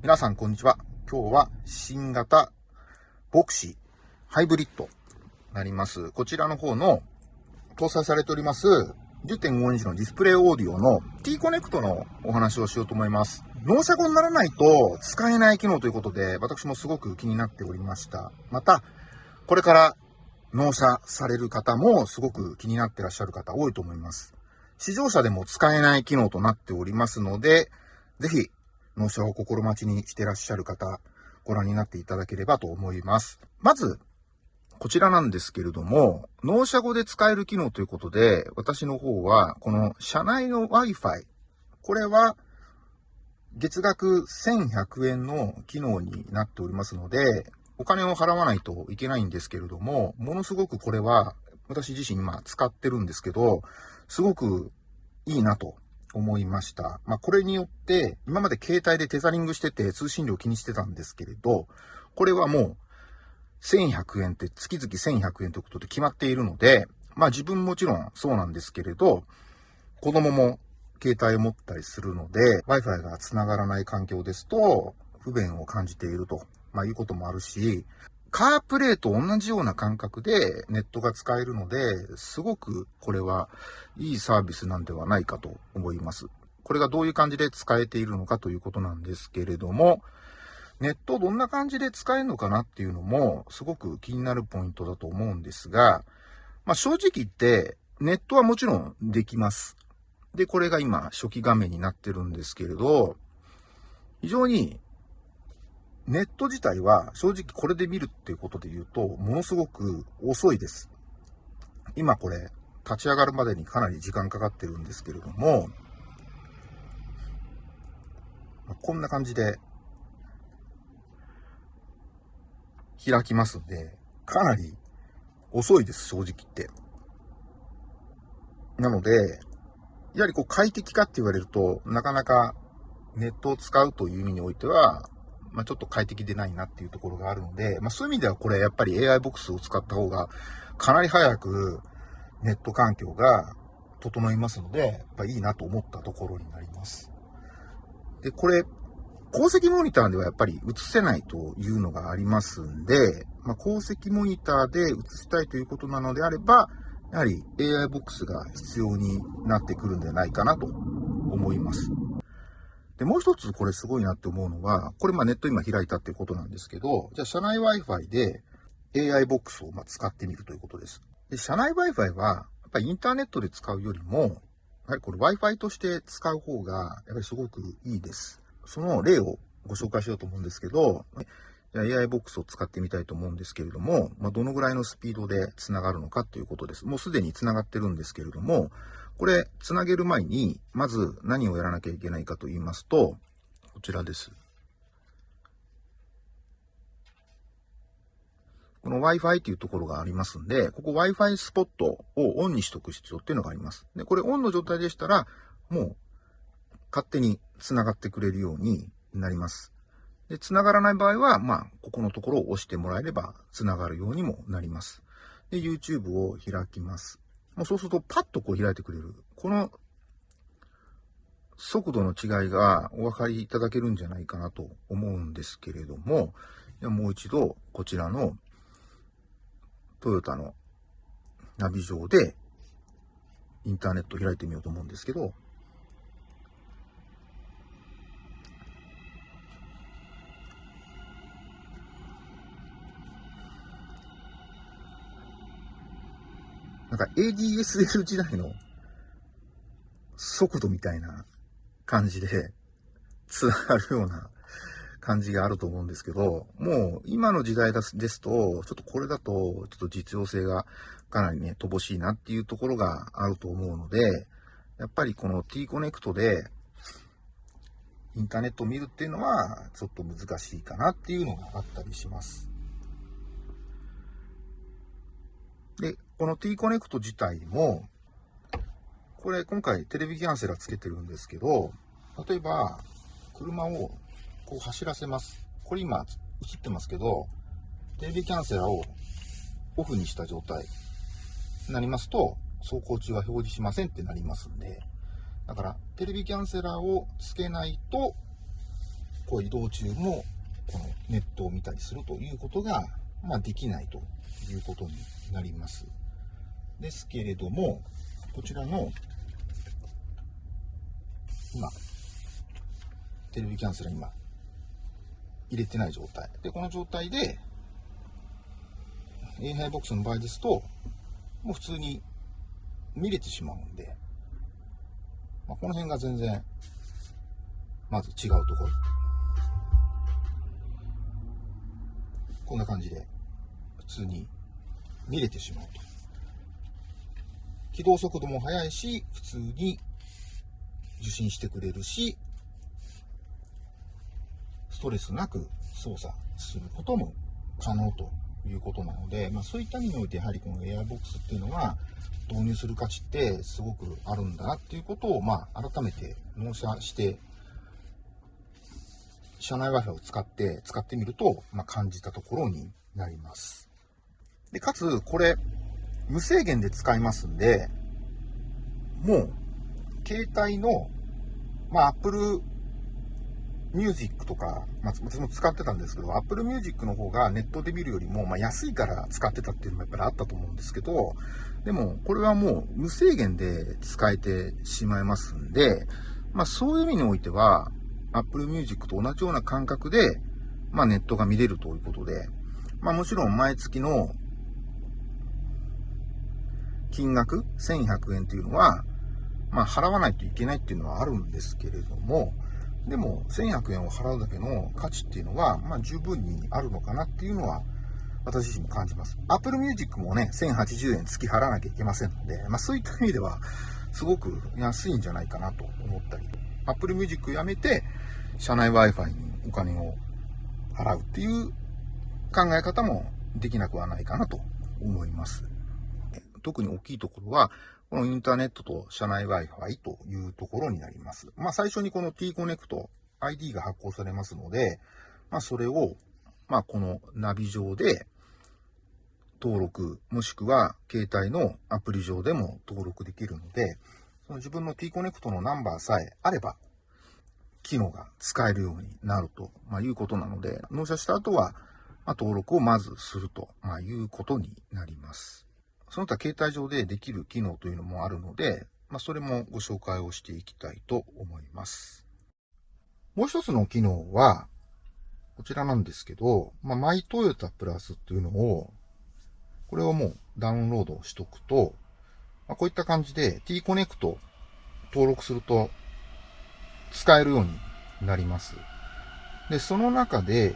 皆さんこんにちは。今日は新型ヴォクシーハイブリッドなります。こちらの方の搭載されております10.5インチのディスプレイオーディオの T コネクトのお話をしようと思います。納車後にならないと使えない機能ということで、私もすごく気になっておりました。また、これから納車される方もすごく気になってらっしゃる方多いと思います。試乗車でも使えない機能となっておりますので、ぜひ納車を心待ちにしてらっしゃる方、ご覧になっていただければと思います。まず、こちらなんですけれども、納車後で使える機能ということで、私の方は、この車内の Wi-Fi、これは、月額1100円の機能になっておりますので、お金を払わないといけないんですけれども、ものすごくこれは、私自身今使ってるんですけど、すごくいいなと思いました。まあ、これによって、今まで携帯でテザリングしてて通信料気にしてたんですけれど、これはもう、1100円って月々1100円ということで決まっているので、まあ自分もちろんそうなんですけれど、子供も携帯を持ったりするので、Wi-Fi が繋がらない環境ですと、不便を感じていると、まあ、いうこともあるし、カープレイと同じような感覚でネットが使えるので、すごくこれはいいサービスなんではないかと思います。これがどういう感じで使えているのかということなんですけれども、ネットどんな感じで使えるのかなっていうのもすごく気になるポイントだと思うんですが、まあ、正直言ってネットはもちろんできます。で、これが今初期画面になってるんですけれど、非常にネット自体は正直これで見るっていうことで言うと、ものすごく遅いです。今これ、立ち上がるまでにかなり時間かかってるんですけれども、こんな感じで開きますんで、かなり遅いです、正直言って。なので、やはりこう快適かって言われると、なかなかネットを使うという意味においては、まあ、ちょっと快適でないなっていうところがあるので、まあ、そういう意味ではこれやっぱり AI ボックスを使った方がかなり早くネット環境が整いますので、やっぱいいなと思ったところになります。で、これ、鉱石モニターではやっぱり映せないというのがありますんで、まあ、鉱石モニターで映したいということなのであれば、やはり AI ボックスが必要になってくるんじゃないかなと思います。で、もう一つこれすごいなって思うのは、これまあネット今開いたっていうことなんですけど、じゃあ社内 Wi-Fi で AI ボックスをま使ってみるということです。で、社内 Wi-Fi は、やっぱりインターネットで使うよりも、やはりこれ Wi-Fi として使う方が、やっぱりすごくいいです。その例をご紹介しようと思うんですけど、AI ボックスを使ってみたいと思うんですけれども、まあ、どのぐらいのスピードで繋がるのかということです。もうすでに繋がってるんですけれども、これ、繋げる前に、まず何をやらなきゃいけないかと言いますと、こちらです。この Wi-Fi っていうところがありますんで、ここ Wi-Fi スポットをオンにしとく必要っていうのがあります。で、これオンの状態でしたら、もう勝手に繋がってくれるようになります。で、繋がらない場合は、まあ、ここのところを押してもらえれば繋がるようにもなります。で、YouTube を開きます。もうそうするとパッとこう開いてくれる。この速度の違いがお分かりいただけるんじゃないかなと思うんですけれども、もう一度こちらのトヨタのナビ上でインターネット開いてみようと思うんですけど、なんか ADSL 時代の速度みたいな感じで繋がるような感じがあると思うんですけど、もう今の時代ですと、ちょっとこれだと、ちょっと実用性がかなりね、乏しいなっていうところがあると思うので、やっぱりこの T コネクトでインターネットを見るっていうのは、ちょっと難しいかなっていうのがあったりします。で、この T コネクト自体も、これ今回テレビキャンセラーつけてるんですけど、例えば、車をこう走らせます。これ今映ってますけど、テレビキャンセラーをオフにした状態になりますと、走行中は表示しませんってなりますんで、だからテレビキャンセラーをつけないとこう移動中も、このネットを見たりするということが、まあ、できないということになります。ですけれども、こちらの、今、テレビキャンセル今、入れてない状態。で、この状態で、A ハイボックスの場合ですと、もう普通に見れてしまうんで、まあ、この辺が全然、まず違うところ。こんな感じで、普通に見れてしまうと。起動速度も速いし、普通に受信してくれるし、ストレスなく操作することも可能ということなので、まあ、そういった意味においてやはりこの Airbox っていうのは導入する価値ってすごくあるんだなっていうことを、まあ、改めて納車して社内 Wi-Fi を使って使ってみると、まあ、感じたところになります。で、かつこれ無制限で使いますんで、もう携帯のまあ、Apple ミュージックとか、まあ、私も使ってたんですけど、Apple Music の方がネットで見るよりも、まあ、安いから使ってたっていうのもやっぱりあったと思うんですけど、でも、これはもう無制限で使えてしまいますんで、まあ、そういう意味においては、Apple Music と同じような感覚で、まあ、ネットが見れるということで、まあ、もちろん毎月の金額1100円というのは、まあ、払わないといけないっていうのはあるんですけれども、でも、1100円を払うだけの価値っていうのは、まあ、十分にあるのかなっていうのは、私自身も感じます。Apple Music もね、1080円月払わなきゃいけませんので、まあ、そういった意味では、すごく安いんじゃないかなと思ったり、Apple Music やめて、社内 Wi-Fi にお金を払うっていう考え方もできなくはないかなと思います。特に大きいところは、このインターネットと社内 Wi-Fi というところになります。まあ最初にこの T-Connect ID が発行されますので、まあそれを、まあこのナビ上で登録、もしくは携帯のアプリ上でも登録できるので、その自分の T-Connect のナンバーさえあれば、機能が使えるようになると、ま、いうことなので、納車した後は、まあ、登録をまずすると、ま、いうことになります。その他携帯上でできる機能というのもあるので、まあ、それもご紹介をしていきたいと思います。もう一つの機能は、こちらなんですけど、まあ、マイトヨタプラスっていうのを、これをもうダウンロードしとくと、まあ、こういった感じで T-Connect 登録すると使えるようになります。で、その中で、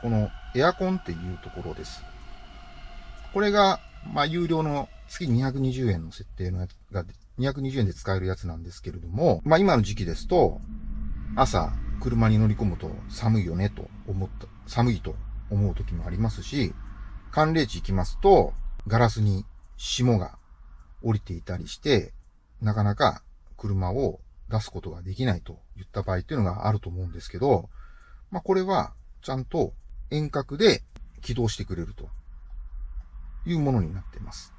このエアコンっていうところです。これがまあ、有料の月220円の設定のやつが、220円で使えるやつなんですけれども、まあ、今の時期ですと、朝、車に乗り込むと寒いよねと思った、寒いと思う時もありますし、寒冷地行きますと、ガラスに霜が降りていたりして、なかなか車を出すことができないといった場合っていうのがあると思うんですけど、まあ、これはちゃんと遠隔で起動してくれると。いうものになっています。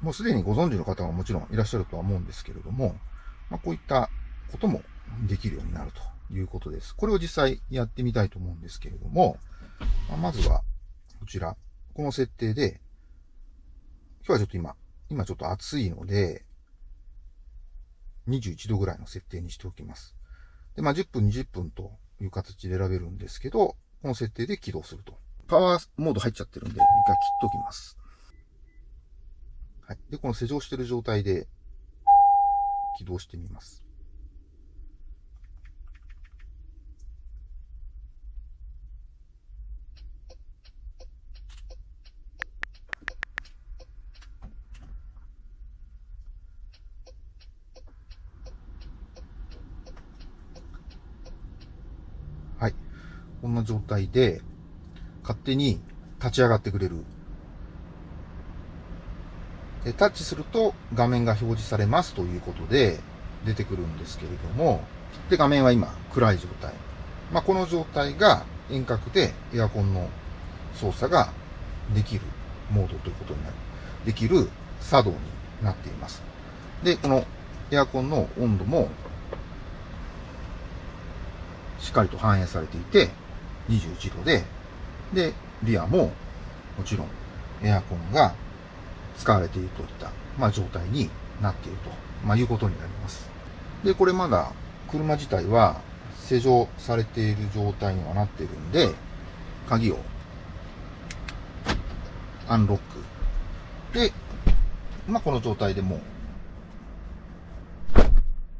もうすでにご存知の方はもちろんいらっしゃるとは思うんですけれども、まあ、こういったこともできるようになるということです。これを実際やってみたいと思うんですけれども、まあ、まずは、こちら、この設定で、今日はちょっと今、今ちょっと暑いので、21度ぐらいの設定にしておきます。で、まあ、10分、20分という形で選べるんですけど、この設定で起動すると。パワーモード入っちゃってるんで、一回切っときます。はい。で、この施錠している状態で起動してみます。はい。こんな状態で、勝手に立ち上がってくれるで、タッチすると画面が表示されますということで出てくるんですけれども、で、画面は今暗い状態。まあ、この状態が遠隔でエアコンの操作ができるモードということになる。できる作動になっています。で、このエアコンの温度もしっかりと反映されていて、21度で、で、リアももちろんエアコンが使われているといった、まあ、状態になっていると、まあ、いうことになります。で、これまだ車自体は施錠されている状態にはなっているんで、鍵をアンロック。で、まあ、この状態でも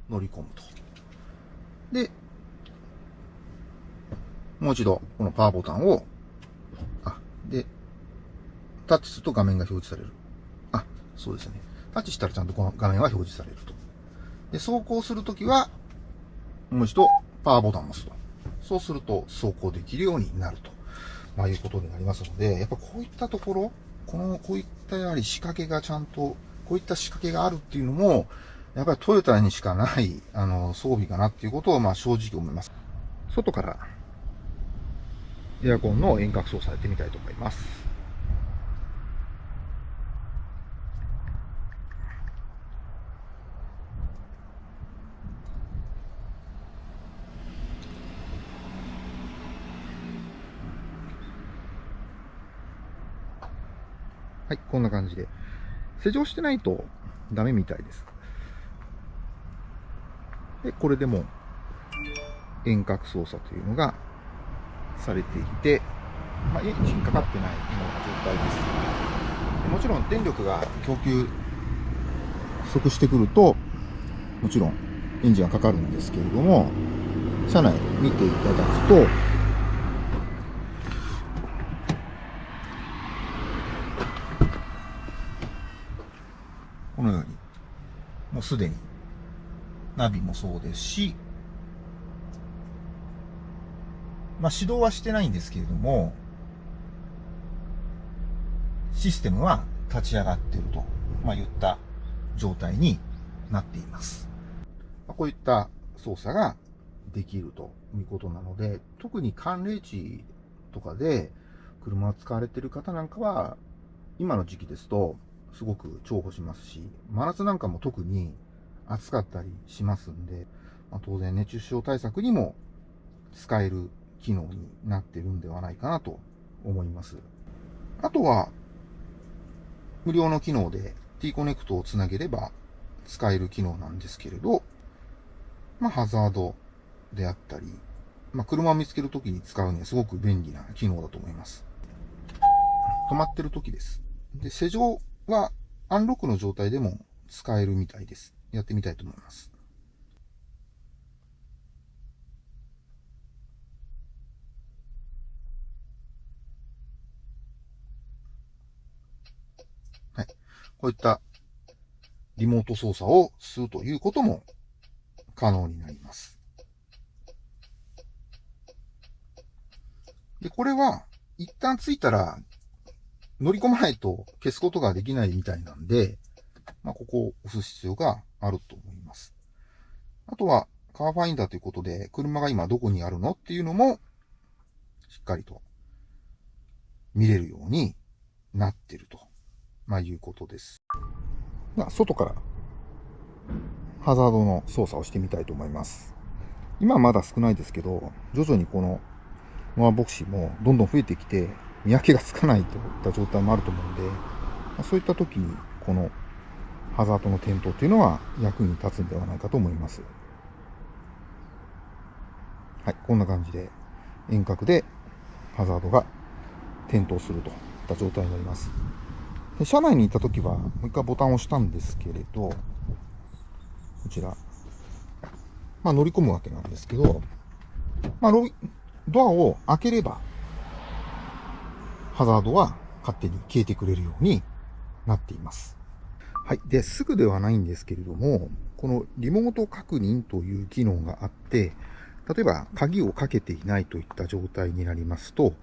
乗り込むと。で、もう一度このパワーボタンを、あ、で、タッチすると画面が表示される。そうですね。タッチしたらちゃんとこの画面は表示されると。で、走行するときは、もう一度パワーボタンを押すと。そうすると走行できるようになると。まあいうことになりますので、やっぱこういったところ、この、こういったやはり仕掛けがちゃんと、こういった仕掛けがあるっていうのも、やっぱりトヨタにしかない、あの、装備かなっていうことを、まあ正直思います。外から、エアコンの遠隔操作やってみたいと思います。はい、こんな感じで。施錠してないとダメみたいです。で、これでも遠隔操作というのがされていて、まあ、エンジンかかってないような状態です。もちろん電力が供給不足してくると、もちろんエンジンはかかるんですけれども、車内見ていただくと、このように、もうすでに、ナビもそうですし、まあ、指導はしてないんですけれども、システムは立ち上がっていると、まあ、言った状態になっています。こういった操作ができるということなので、特に寒冷地とかで車を使われている方なんかは、今の時期ですと、すごく重宝しますし、真夏なんかも特に暑かったりしますんで、まあ、当然熱中症対策にも使える機能になってるんではないかなと思います。あとは、無料の機能で T コネクトをつなげれば使える機能なんですけれど、まあ、ハザードであったり、まあ、車を見つけるときに使うにはすごく便利な機能だと思います。止まってるときです。で、施錠はアンロックの状態でも使えるみたいです。やってみたいと思います。はい。こういったリモート操作をするということも可能になります。で、これは一旦ついたら乗り込まないと消すことができないみたいなんで、まあ、ここを押す必要があると思います。あとは、カーファインダーということで、車が今どこにあるのっていうのも、しっかりと見れるようになってると、まあ、いうことです。まあ、外からハザードの操作をしてみたいと思います。今はまだ少ないですけど、徐々にこのノアボクシーもどんどん増えてきて、見分けがつかないといった状態もあると思うんで、まそういった時にこのハザードの点灯というのは役に立つんではないかと思います。はい、こんな感じで遠隔でハザードが点灯するといった状態になります。で車内にいた時はもう一回ボタンを押したんですけれど、こちら、まあ、乗り込むわけなんですけど、まあ、ドアを開ければハザードは勝手に消えてくれるようになっています。はい。で、すぐではないんですけれども、このリモート確認という機能があって、例えば鍵をかけていないといった状態になりますと、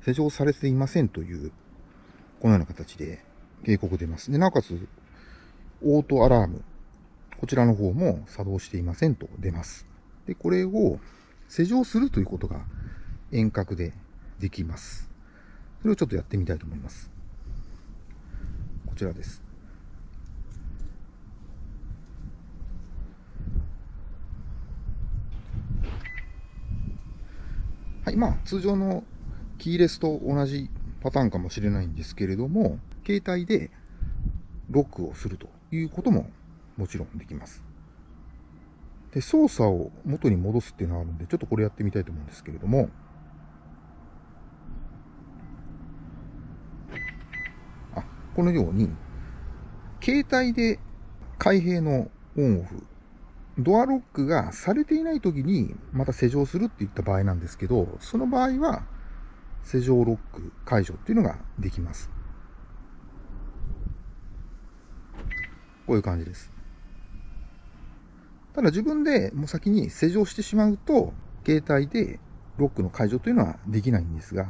施錠されていませんという、このような形で警告出ます。で、なおかつ、オートアラーム、こちらの方も作動していませんと出ます。で、これを施錠するということが遠隔でできます。それをちょっとやってみたいと思います。こちらです。はい、まあ、通常のキーレスと同じパターンかもしれないんですけれども、携帯でロックをするということももちろんできます。で、操作を元に戻すっていうのがあるんで、ちょっとこれやってみたいと思うんですけれども、このように、携帯で開閉のオンオフ、ドアロックがされていない時にまた施錠するっていった場合なんですけど、その場合は施錠ロック解除っていうのができます。こういう感じです。ただ自分でもう先に施錠してしまうと、携帯でロックの解除というのはできないんですが、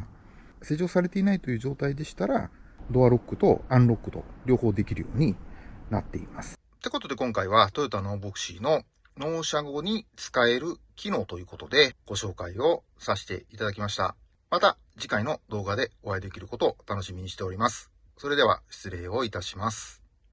施錠されていないという状態でしたら、ドアロックとアンロックと両方できるようになっています。ってことで今回はトヨタノーボクシーの納車後に使える機能ということでご紹介をさせていただきました。また次回の動画でお会いできることを楽しみにしております。それでは失礼をいたします。